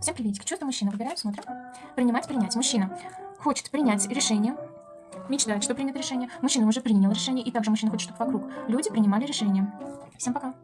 Всем приветик. Чувство мужчина. Выбираем, смотрим. Принимать, принять. Мужчина хочет принять решение. Мечтает, что принято решение. Мужчина уже принял решение. И также мужчина хочет, чтобы вокруг люди принимали решение. Всем пока.